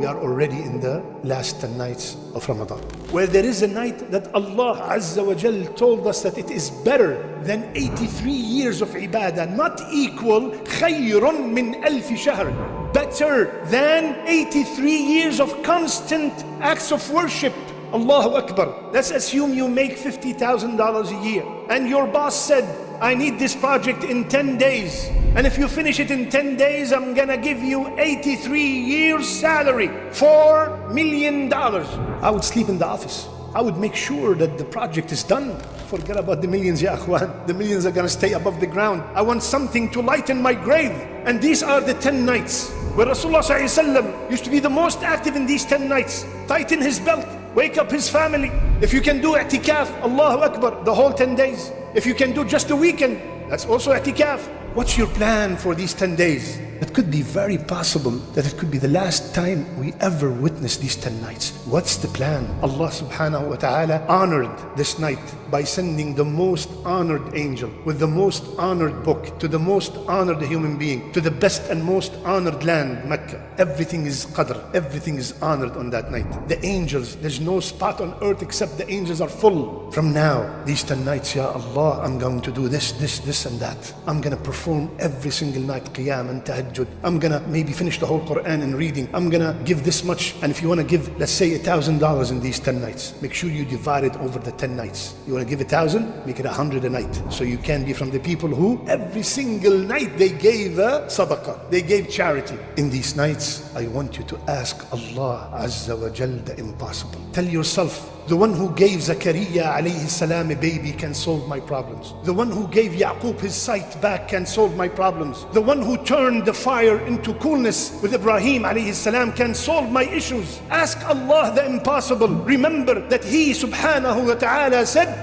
we are already in the last 10 nights of Ramadan. Where there is a night that Allah Azza wa Jal told us that it is better than 83 years of ibadah, not equal خير من ألف شهر better than 83 years of constant acts of worship. Allahu Akbar. Let's assume you make $50,000 a year and your boss said, I need this project in 10 days. And if you finish it in 10 days, I'm gonna give you 83 years salary, $4 million. I would sleep in the office. I would make sure that the project is done. Forget about the millions, ya akhwan. The millions are gonna stay above the ground. I want something to lighten my grave. And these are the 10 nights where Rasulullah used to be the most active in these 10 nights. Tighten his belt, wake up his family. If you can do i'tikaf, Allahu Akbar, the whole 10 days. If you can do just a weekend, that's also i'tikaf. What's your plan for these 10 days? It could be very possible that it could be the last time we ever witness these 10 nights. What's the plan? Allah subhanahu wa ta'ala honored this night by sending the most honored angel with the most honored book to the most honored human being to the best and most honored land, Mecca. Everything is qadr, everything is honored on that night. The angels, there's no spot on earth except the angels are full. From now, these 10 nights, Ya Allah, I'm going to do this, this, this, and that. I'm going to perform every single night qiyam and tahajjud. I'm going to maybe finish the whole Quran in reading. I'm going to give this much. And if you want to give, let's say, a thousand dollars in these 10 nights, make sure you divide it over the 10 nights. You want to give a thousand, make it a hundred a night. So you can be from the people who every single night they gave a sadaqah, they gave charity. In these nights, I want you to ask Allah Azza wa Jal the impossible. Tell yourself, the one who gave Zakaria alayhi salam a baby can solve my problems. The one who gave Yaqub his sight back can solve my problems. The one who turned the fire into coolness with Ibrahim alayhi salam can solve my issues. Ask Allah the impossible. Remember that He subhanahu wa ta'ala said.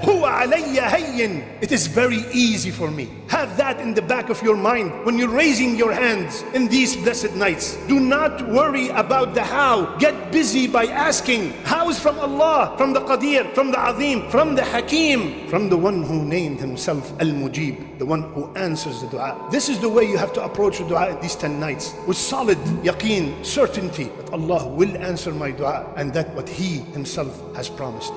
It is very easy for me. Have that in the back of your mind when you're raising your hands in these blessed nights. Do not worry about the how. Get busy by asking. Is from Allah, from the Qadir, from the Azim, from the Hakim, from the one who named himself Al-Mujib, the one who answers the dua. This is the way you have to approach the dua these 10 nights with solid yaqeen, certainty that Allah will answer my dua and that what He Himself has promised.